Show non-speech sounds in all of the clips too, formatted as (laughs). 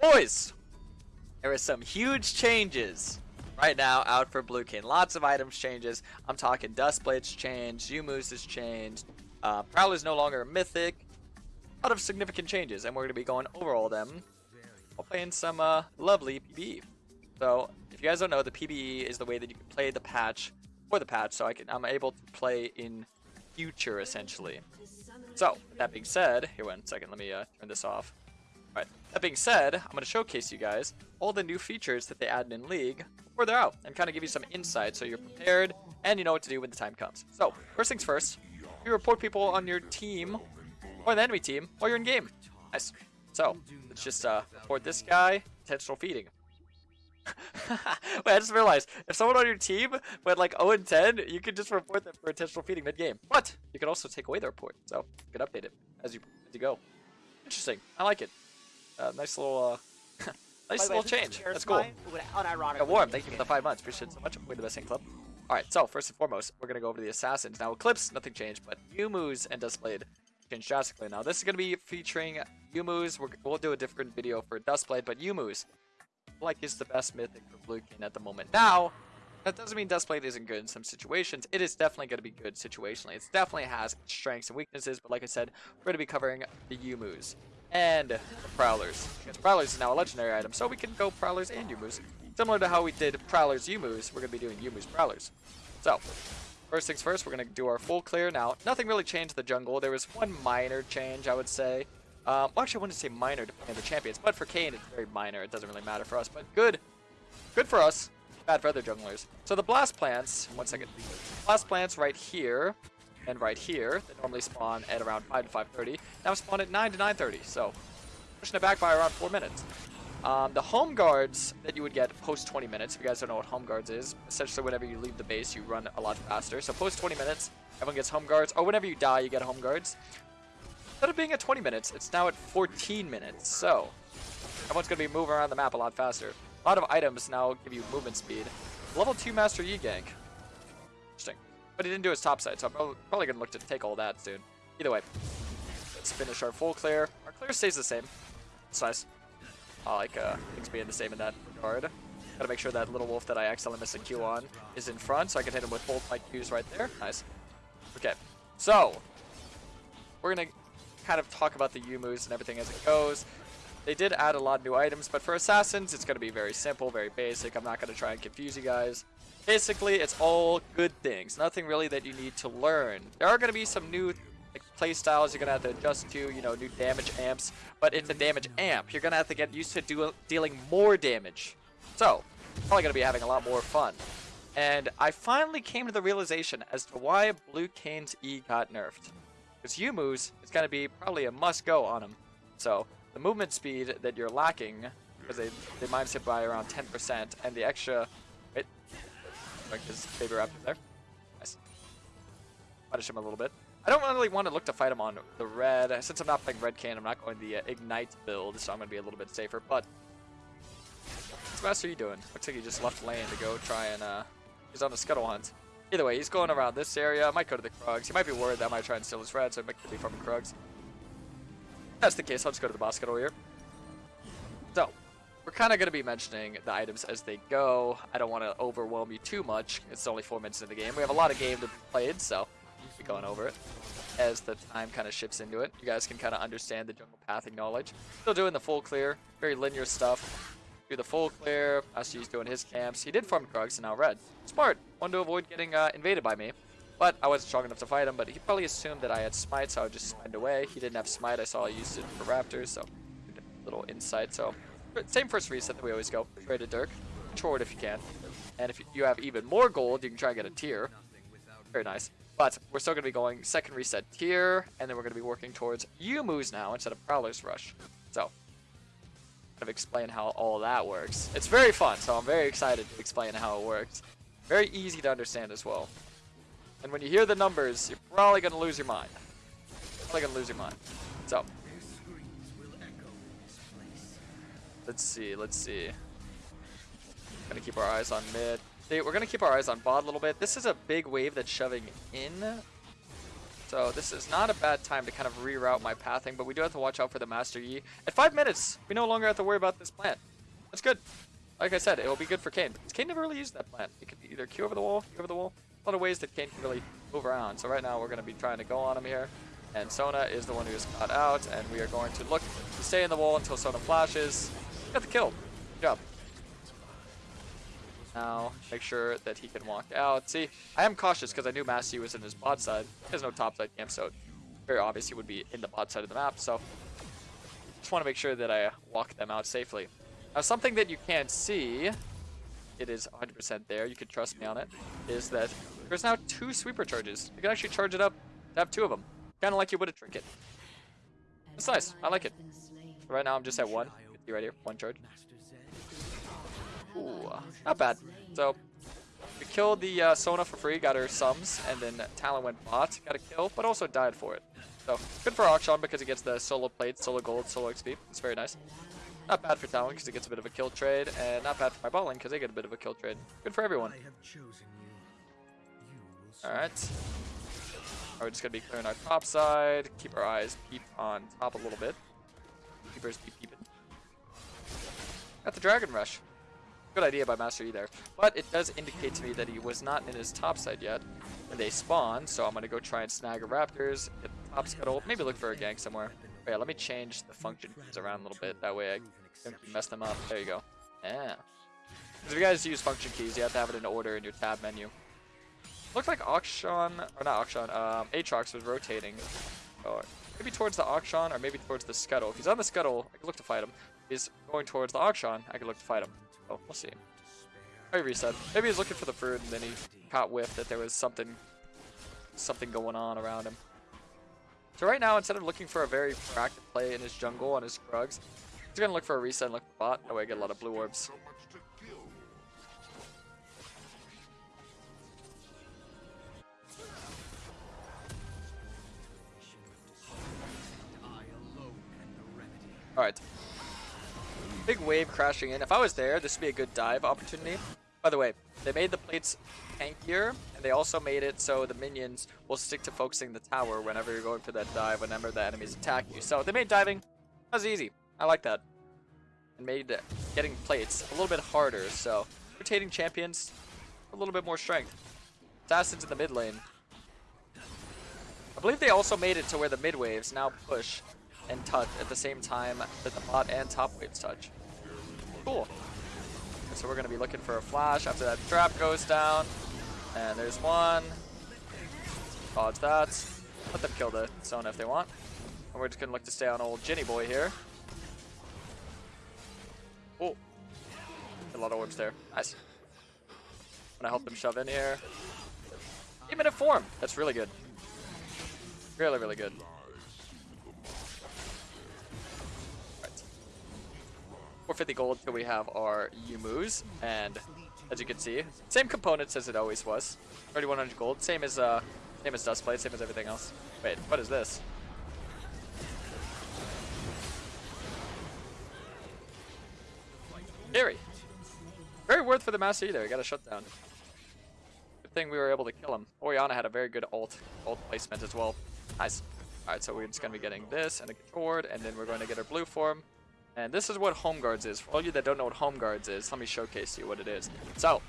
Boys, there are some huge changes right now out for Blue Kayn. Lots of items changes. I'm talking Duskblade's changed, Youmuu's has changed, uh, Prowler's no longer mythic. A lot of significant changes, and we're going to be going over all of them while playing some uh, lovely PBE. So, if you guys don't know, the PBE is the way that you can play the patch for the patch, so I can, I'm able to play in future, essentially. So, that being said, here one second, let me uh, turn this off. That being said, I'm going to showcase you guys all the new features that they added in League before they're out, and kind of give you some insight so you're prepared and you know what to do when the time comes. So, first things first, you report people on your team or the enemy team while you're in game. Nice. So, let's just uh, report this guy, intentional feeding. (laughs) Wait, I just realized, if someone on your team went like 0 and 10, you can just report them for intentional feeding mid-game. But, you can also take away the report, so you can update it as you, as you go. Interesting. I like it. Uh, nice little, uh, (laughs) nice little change. That's cool. Yeah, Warm, thank you for the five months. Appreciate it so much. We're the best in club. Alright, so first and foremost, we're going to go over the Assassins. Now, Eclipse, nothing changed, but Youmuu's and Duskblade changed drastically. Now, this is going to be featuring Youmuu's. we will do a different video for Duskblade, but Youmuu's, like, is the best mythic for Blue Kayn at the moment. Now, that doesn't mean Duskblade isn't good in some situations. It is definitely going to be good situationally. It definitely has strengths and weaknesses, but like I said, we're going to be covering the Youmuu's and the Prowlers. Because Prowlers is now a legendary item, so we can go Prowlers and Youmuu's. Similar to how we did Prowlers Youmuu's, we're going to be doing Youmuu's Prowlers. So, first things first, we're going to do our full clear. Now, nothing really changed the jungle. There was one minor change, I would say. Um, well, actually, I wouldn't say minor depending on the champions, but for Kayn, it's very minor. It doesn't really matter for us, but good. Good for us. Bad for other junglers. So the blast plants, one second. Blast plants right here and right here, they normally spawn at around 5 to 5.30. Now spawn at 9 to 9.30, so pushing it back by around 4 minutes. Um, the home guards that you would get post 20 minutes, if you guys don't know what home guards is, essentially whenever you leave the base, you run a lot faster. So post 20 minutes, everyone gets home guards, or whenever you die, you get home guards. Instead of being at 20 minutes, it's now at 14 minutes, so everyone's going to be moving around the map a lot faster. A lot of items now give you movement speed. Level 2 Master Yi gank. But he didn't do his top side, so I'm probably going to look to take all that soon. Either way, let's finish our full clear. Our clear stays the same. It's nice. I like uh, things being the same in that regard. Gotta make sure that little wolf that I accidentally missed a Q on is in front, so I can hit him with both my Qs right there. Nice. Okay, so we're gonna kind of talk about the Youmuu's and everything as it goes. They did add a lot of new items, but for Assassins, it's gonna be very simple, very basic. I'm not gonna try and confuse you guys. Basically, it's all good things. Nothing really that you need to learn. There are gonna be some new like play styles you're gonna have to adjust to, you know, new damage amps, but it's a damage amp. You're gonna have to get used to do dealing more damage. So, probably gonna be having a lot more fun. And I finally came to the realization as to why Blue Kayn's E got nerfed. Because Youmuu's is gonna be probably a must-go on him. So, the movement speed that you're lacking, because they, they minus it by around 10%, and the extra... Like his baby raptor there. Nice. Punish him a little bit. I don't really want to look to fight him on the red. Since I'm not playing red Kayn, I'm not going the uh, Ignite build, so I'm going to be a little bit safer. But, what's Master Yi doing? Looks like he just left lane to go try and, uh, he's on the Scuttle Hunt. Either way, he's going around this area. I might go to the Krugs. He might be worried that I might try and steal his red, so he might be from Krugs. If that's the case, I'll just go to the boss Scuttle here. So, we're kind of going to be mentioning the items as they go. I don't want to overwhelm you too much. It's only four minutes in the game. We have a lot of game to be played, so be going over it as the time kind of shifts into it. You guys can kind of understand the jungle pathing knowledge. Still doing the full clear, very linear stuff. Do the full clear. Ashi's doing his camps. He did farm Krugs and now red. Smart. Wanted to avoid getting uh, invaded by me. But I wasn't strong enough to fight him, but he probably assumed that I had smite, so I would just smite away. He didn't have smite. I saw I used it for raptors, so little insight. So same first reset that we always go. Trade a Dirk. It if you can. And if you have even more gold, you can try and get a tier. Very nice. But we're still going to be going second reset tier, and then we're going to be working towards Youmuu's now instead of Prowler's Rush. So, kind of explain how all that works. It's very fun, so I'm very excited to explain how it works. Very easy to understand as well. And when you hear the numbers, you're probably going to lose your mind. Probably going to lose your mind. So, let's see, let's see. Gonna keep our eyes on mid. We're to keep our eyes on bot a little bit. This is a big wave that's shoving in. So this is not a bad time to kind of reroute my pathing, but we do have to watch out for the Master Yi. At five minutes, we no longer have to worry about this plant. That's good. Like I said, it will be good for. Because Kayn never really used that plant. It could either Q over the wall, Q over the wall. A lot of ways that Kayn can really move around. So right now we're to be trying to go on him here. And Sona is the one who is caught out. And we are going to look to stay in the wall until Sona flashes. Got the kill. Good job. Now, make sure that he can walk out. See, I am cautious because I knew Massey was in his bot side. He has no top side camp, so very obvious he would be in the bot side of the map. So, just want to make sure that I walk them out safely. Now, something that you can't see, it is 100% there, you can trust me on it, is that there's now two sweeper charges. You can actually charge it up to have two of them. Kind of like you would a trinket. It's nice. I like it. Right now, I'm just at one. You right here, one charge. Ooh, not bad. So, we killed the uh, Sona for free, got her sums, and then Talon went bot, got a kill, but also died for it. So, good for Akshan because he gets the solo plate, solo gold, solo XP. It's very nice. Not bad for Talon because he gets a bit of a kill trade, and not bad for my bot because they get a bit of a kill trade. Good for everyone. Alright. We're just going to be clearing our top side, keep our eyes peep on top a little bit. Keepers keep peeping. Got the Dragon Rush. Good idea by Master Yi there. But it does indicate to me that he was not in his top side yet. And they spawn, so I'm going to go try and snag a Raptors, get the top scuttle, maybe look for a gank somewhere. But yeah, let me change the function keys around a little bit. That way I don't mess them up. There you go. Yeah. Because if you guys use function keys, you have to have it in order in your tab menu. Looks like Akshan, or not Akshan, um, Aatrox was rotating. Oh, maybe towards the Akshan or maybe towards the Scuttle. If he's on the Scuttle, I can look to fight him. He's going towards the Akshan, I can look to fight him. Oh, we'll see. Maybe reset. Maybe he's looking for the fruit and then he caught whiff that there was something something going on around him. So right now, instead of looking for a very proactive play in his jungle on his Krugs, he's gonna look for a reset and look for bot. That way I get a lot of blue orbs. Alright. Big wave crashing in. If I was there, this would be a good dive opportunity. By the way, they made the plates tankier, and they also made it so the minions will stick to focusing the tower whenever you're going for that dive, whenever the enemies attack you. So they made diving that was easy. I like that. And made getting plates a little bit harder, so rotating champions, a little bit more strength. Assassins in the mid lane. I believe they also made it to where the mid waves now push and touch at the same time that the bot and top waves touch. Cool. So we're going to be looking for a flash after that trap goes down. And there's one. Dodge that. Let them kill the Sona if they want. And we're just going to look to stay on old Ginny boy here. Oh. A lot of orbs there. Nice. I'm going to help them shove in here. Eight minute form. That's really good. Really, really good. 450 gold till we have our Youmuu's, and as you can see, same components as it always was. 3100 gold, same as uh, same as Duskblade, same as everything else. Wait, what is this? Scary. Very worth for the Master either. He got a shutdown. Good thing we were able to kill him. Orianna had a very good ult, ult placement as well. Nice. Alright, so we're just going to be getting this and a sword, and then we're going to get our blue form. And this is what Home Guards is. For all you that don't know what Home Guards is, let me showcase you what it is. So,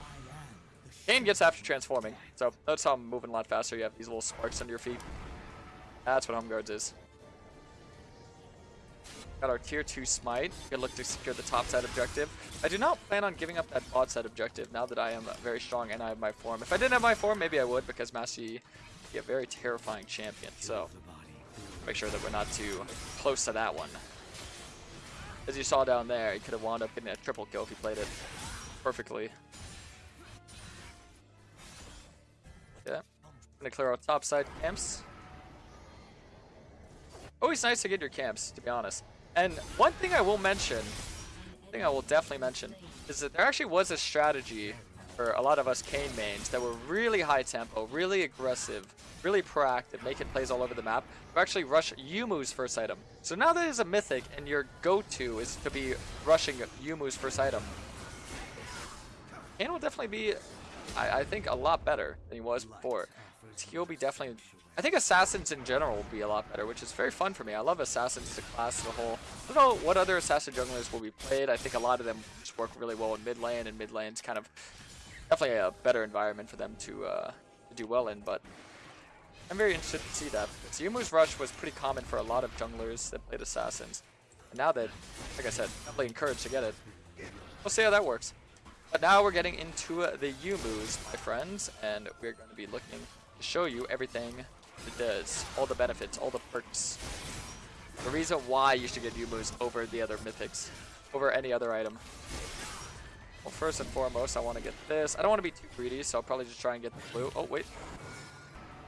Kayn gets after transforming. So, notice how I'm moving a lot faster. You have these little sparks under your feet. That's what Home Guards is. Got our tier 2 smite. Can look to secure the top side objective. I do not plan on giving up that bot side objective now that I am very strong and I have my form. If I didn't have my form, maybe I would because Massey be a very terrifying champion. So make sure that we're not too close to that one. As you saw down there, he could have wound up getting a triple kill if he played it perfectly. Yeah. Gonna clear out top side camps. Always nice to get your camps, to be honest. And one thing I will mention, thing I will definitely mention, is that there actually was a strategy for a lot of us Kayn mains that were really high tempo, really aggressive, really proactive, making plays all over the map, to actually rush Youmuu's first item. So now that is a mythic and your go-to is to be rushing Youmuu's first item, Kayn will definitely be, I, I, think, a lot better than he was before. he'll be definitely. I think assassins in general will be a lot better, which is very fun for me. I love assassins as a class as a whole. I don't know what other assassin junglers will be played. I think a lot of them just work really well in mid lane, and mid lane's kind of definitely a better environment for them to, uh, to do well in. But I'm very interested to see that. So Youmuu's Rush was pretty common for a lot of junglers that played assassins. And now that, like I said, definitely encouraged to get it. We'll see how that works. But now we're getting into the Youmuu's, my friends, and we're going to be looking to show you everything it does, all the benefits, all the perks. The reason why you should get Youmuu's over the other mythics, over any other item. Well, first and foremost, I want to get this. I don't want to be too greedy, so I'll probably just try and get the blue. Oh, wait.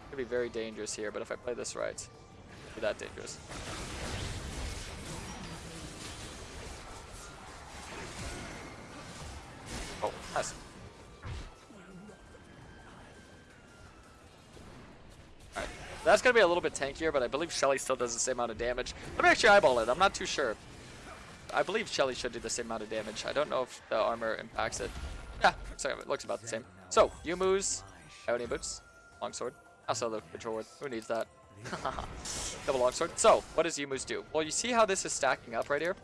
Could be very dangerous here, but if I play this right, be that dangerous. Oh, nice. Alright. That's going to be a little bit tankier, but I believe Shelly still does the same amount of damage. Let me actually eyeball it. I'm not too sure. I believe Shelly should do the same amount of damage. I don't know if the armor impacts it. Yeah, sorry, it looks about the same. So, Youmuu's, Ionian Boots, Longsword. Also the Control Who needs that? (laughs) double Longsword. So, what does Youmuu's do? Well, you see how this is stacking up right here?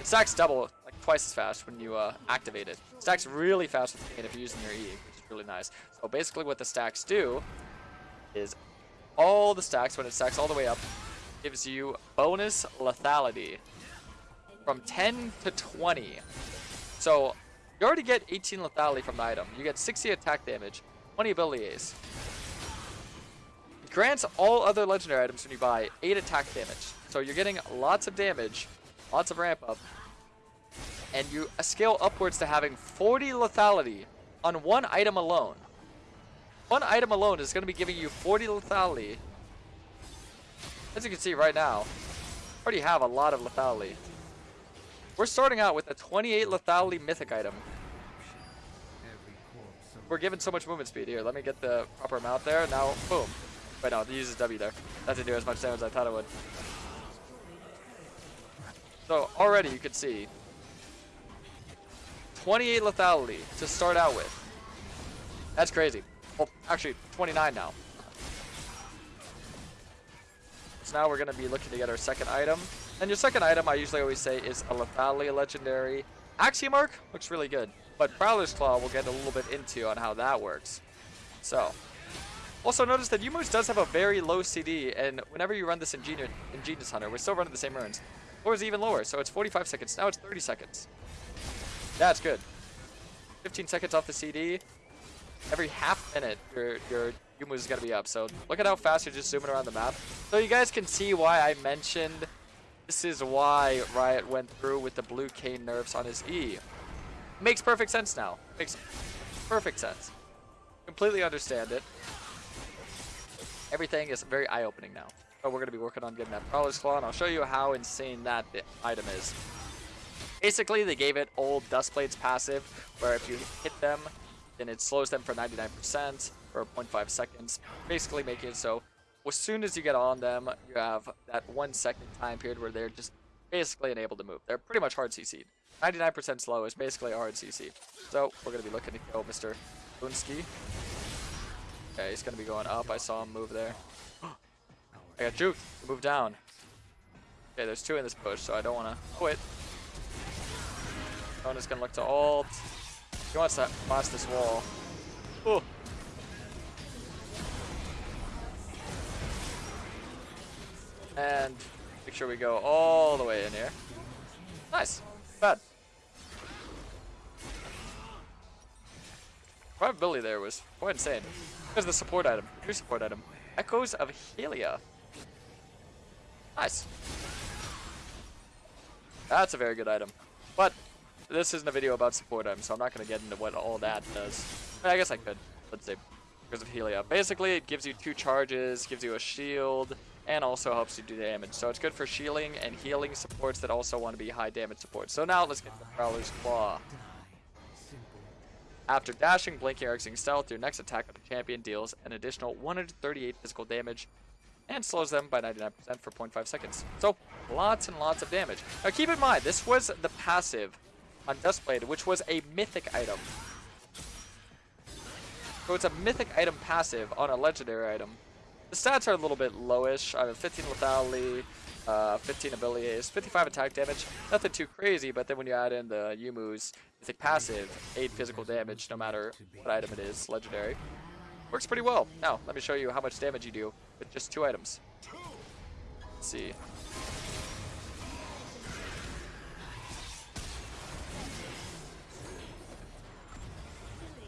It stacks double, like twice as fast when you uh, activate it. it. Stacks really fast if you're using your E, which is really nice. So basically what the stacks do is all the stacks, when it stacks all the way up, gives you bonus lethality from 10 to 20. So you already get 18 lethality from the item. You get 60 attack damage, 20 ability haste. It grants all other legendary items when you buy 8 attack damage. So you're getting lots of damage, lots of ramp up, and you scale upwards to having 40 lethality on one item alone. One item alone is going to be giving you 40 lethality. As you can see right now, already have a lot of lethality. We're starting out with a 28 lethality mythic item. We're given so much movement speed. Here, let me get the proper amount there. Now, boom. Wait, no, it uses W there. That didn't do as much damage as I thought it would. So, already you can see 28 lethality to start out with. That's crazy. Well, actually, 29 now. So now we're going to be looking to get our second item. And your second item, I usually always say, is a lethality legendary. Axiom Arc looks really good. But Prowler's Claw we'll get a little bit into on how that works. So, also notice that Youmuu's does have a very low CD, and whenever you run this Ingenious, Ingenious Hunter, we're still running the same runes. Or is even lower, so it's 45 seconds. Now it's 30 seconds. That's good. 15 seconds off the CD. Every half minute, your your Youmuu's is gonna be up. So look at how fast you're just zooming around the map. So you guys can see why I mentioned this is why Riot went through with the blue Kayn nerfs on his E. Makes perfect sense now. Makes perfect sense. Completely understand it. Everything is very eye-opening now. So we're going to be working on getting that Prowler's Claw, and I'll show you how insane that item is. Basically, they gave it old Duskblade's passive, where if you hit them, then it slows them for 99% for 0.5 seconds, basically making it so as soon as you get on them, you have that one second time period where they're just basically unable to move. They're pretty much hard CC'd. 99% slow is basically hard CC. So we're going to be looking to kill Mr. Bunsky. Okay, he's going to be going up. I saw him move there. (gasps) I got juke. Move down. Okay, there's two in this push, so I don't want to quit. Kona's going to look to ult. He wants to blast this wall. And make sure we go all the way in here. Nice. Bad. Probability there was quite insane. There's the support item. New support item. Echoes of Helia. Nice. That's a very good item. But this isn't a video about support items, so I'm not going to get into what all that does. I guess I could. Let's see. Echoes of Helia. Basically, it gives you two charges, gives you a shield, and also helps you do damage. So it's good for shielding and healing supports that also want to be high damage supports. So now let's get the Prowler's Claw. After dashing, blinking, or exiting stealth, your next attack of the champion deals an additional 138 physical damage and slows them by 99% for 0.5 seconds. So lots and lots of damage. Now keep in mind, this was the passive on Duskblade, which was a mythic item. So it's a mythic item passive on a legendary item. The stats are a little bit lowish. I have 15 lethality, uh, 15 ability haste, 55 attack damage. Nothing too crazy, but then when you add in the Youmuu's mythic passive, 8 physical damage no matter what item it is, legendary. Works pretty well. Now, let me show you how much damage you do with just two items. Let's see.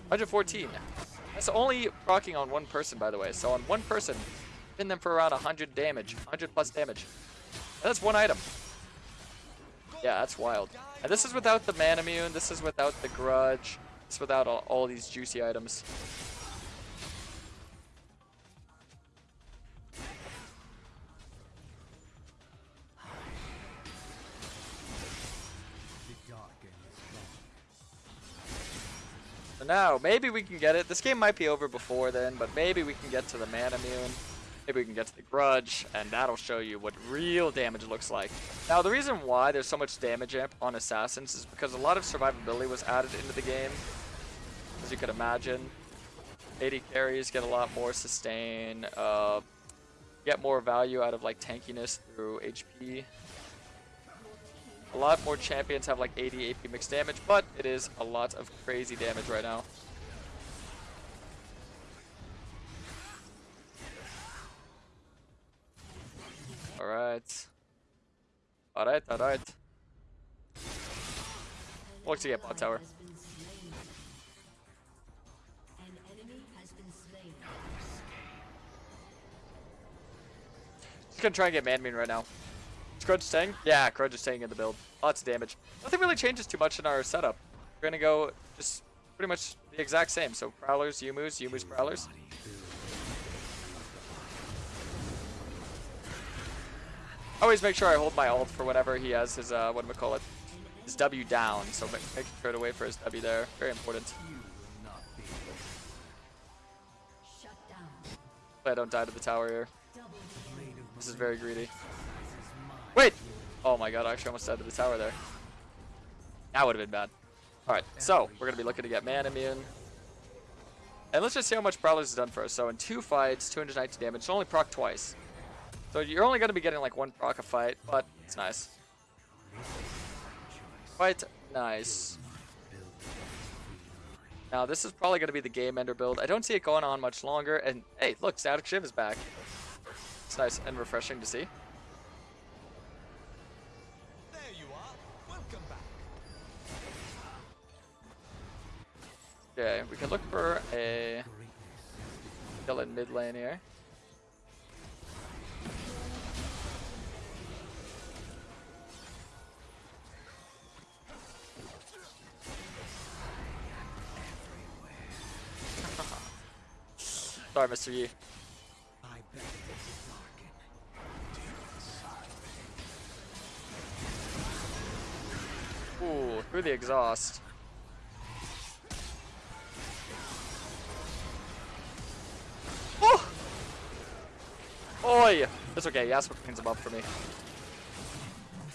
114. That's only proccing on one person, by the way. So on one person, pin them for around 100 damage, 100 plus damage. And that's one item. Yeah, that's wild. And this is without the man Manamune, this is without the Grudge, this is without all, all these juicy items. Now, maybe we can get it. This game might be over before then, but maybe we can get to the Manamune. Maybe we can get to the Grudge, and that'll show you what real damage looks like. Now, the reason why there's so much damage amp on Assassins is because a lot of survivability was added into the game. As you could imagine. AD carries get a lot more sustain, uh, get more value out of like tankiness through HP. A lot more champions have like 80 AP mixed damage, but it is a lot of crazy damage right now. Alright. Alright, alright. Look to get bot tower. Just gonna try and get Manamune right now. Is Grudge staying? Yeah, Grudge is staying in the build. Lots of damage. Nothing really changes too much in our setup. We're gonna go just pretty much the exact same. So Prowlers, Youmuu's, Youmuu's, Prowlers. Always make sure I hold my ult for whenever he has his, uh, what do we call it? His W down. So make, make sure to wait for his W there. Very important. I don't die to the tower here. This is very greedy. Wait! Oh my god, I actually almost died to the tower there. That would have been bad. Alright, so we're going to be looking to get Manamune. And let's just see how much Prowler's has done for us. So in two fights, 290 damage. It's only proc twice. So you're only going to be getting like one proc a fight, but it's nice. Quite nice. Now this is probably going to be the game ender build. I don't see it going on much longer. And hey, look, Static Shiv is back. It's nice and refreshing to see. Okay, we can look for a kill in mid lane here. (laughs) Sorry, Mr. Yi. Ooh, through the exhaust. Oi! That's okay, Yasuo cleans him up for me.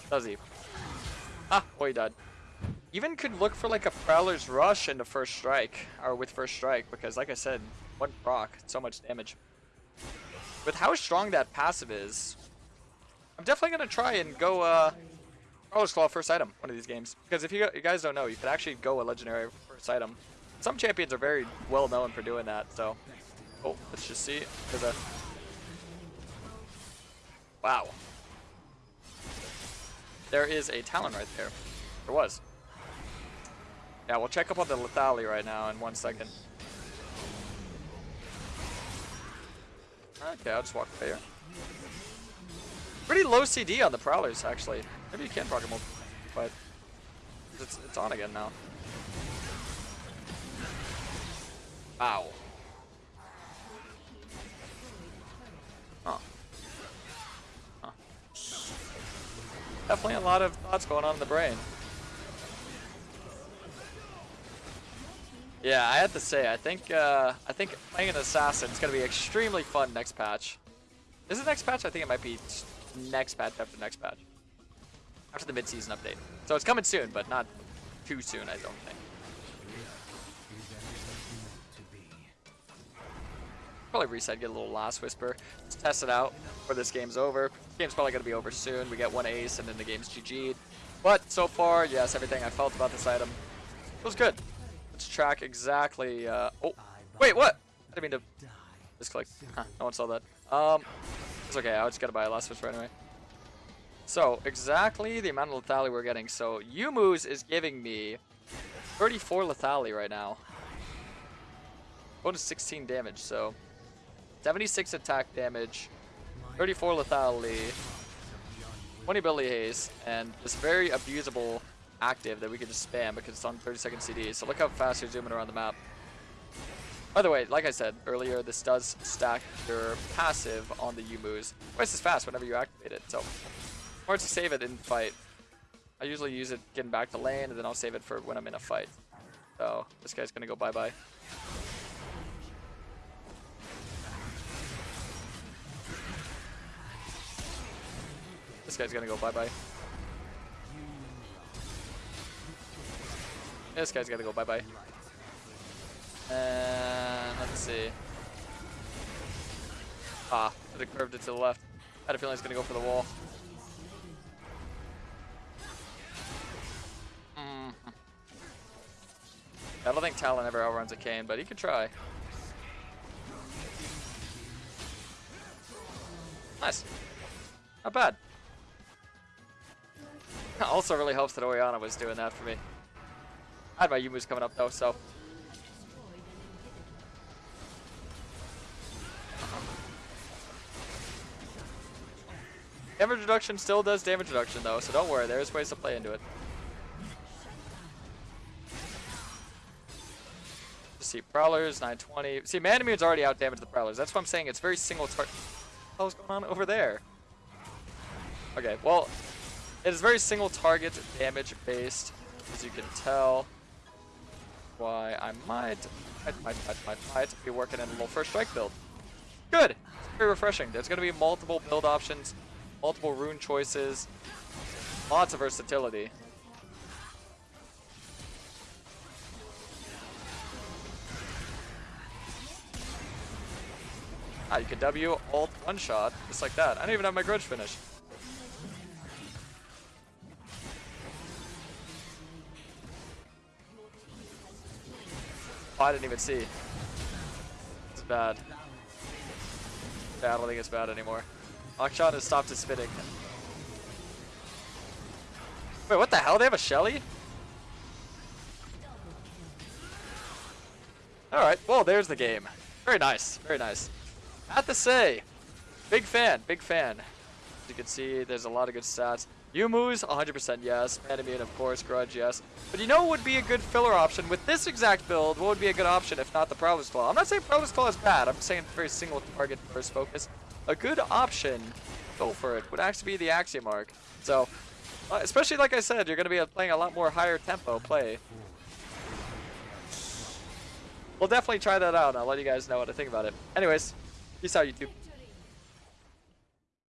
Does he? Ah, oh, he died. Even could look for like a Prowler's Rush into first strike, or with first strike, because like I said, one proc, so much damage. With how strong that passive is, I'm definitely gonna try and go uh, Prowler's Claw first item one of these games. Because if you, you guys don't know, you could actually go a legendary first item. Some champions are very well known for doing that, so Oh, let's just see. There's a... Wow. There is a Talon right there. There was. Yeah, we'll check up on the Lethality right now in one second. Okay, I'll just walk away here. Pretty low CD on the Prowlers, actually. Maybe you can proc them, but it's, it's on again now. Wow. Definitely a lot of thoughts going on in the brain. Yeah, I have to say, I think uh, I think playing an assassin is gonna be extremely fun next patch. Is it next patch? I think it might be next patch after next patch. After the mid-season update. So it's coming soon, but not too soon, I don't think. Probably reset, get a little Last Whisper. Just test it out before this game's over. Game's probably going to be over soon. We get one ace and then the game's GG'd. But so far, yes, everything I felt about this item was good. Let's track exactly... Uh, oh, wait, what? I didn't mean to misclick. Huh, no one saw that. Um, it's okay. I just got to buy a Last Whisper anyway. So, exactly the amount of lethality we're getting. So, Youmuu's is giving me 34 lethality right now. Bonus 16 damage, so 76 attack damage, 34 lethality, 20 ability haste, and this very abusable active that we can just spam because it's on 30 second CD. So look how fast you're zooming around the map. By the way, like I said earlier, this does stack your passive on the Youmuu's twice as fast whenever you activate it. So hard to save it in fight. I usually use it getting back to lane, and then I'll save it for when I'm in a fight. So, this guy's gonna go bye-bye. This guy's gonna go bye-bye. This guy's gonna go bye-bye. And let's see. Ah, it curved it to the left. I had a feeling it's gonna go for the wall. I don't think Talon ever outruns a Kayn, but he could try. Nice. Not bad. (laughs) also really helps that Orianna was doing that for me. I had my Youmuu's coming up though, so. Damage reduction still does damage reduction though, so don't worry, there's ways to play into it. see, Prowlers, 920. See, Manamune's already out damaged the Prowlers. That's what I'm saying. It's very single target. What the going on over there? Okay, well, it is very single target damage based, as you can tell. Why I might, might, might, might, might, be working in a little first strike build. Good! It's very refreshing. There's going to be multiple build options, multiple rune choices, lots of versatility. Ah, you can W, alt, one shot, just like that. I don't even have my grudge finish. I didn't even see. It's bad. Yeah, I don't think it's bad anymore. Akshan has stopped his spinning. Wait, what the hell? They have a Shelly? Alright, well, there's the game. Very nice, very nice. Have to say, big fan, big fan. As you can see, there's a lot of good stats. Youmuu's 100% yes. Manamune, of course. Grudge, yes. But you know what would be a good filler option? With this exact build, what would be a good option if not the Prowler's Claw? I'm not saying Prowler's Claw is bad. I'm saying very single target first focus. A good option, go for it, would actually be the Axiom Arc. So, uh, especially like I said, you're going to be playing a lot more higher tempo play. We'll definitely try that out. I'll let you guys know what I think about it. Anyways, Peace out, YouTube.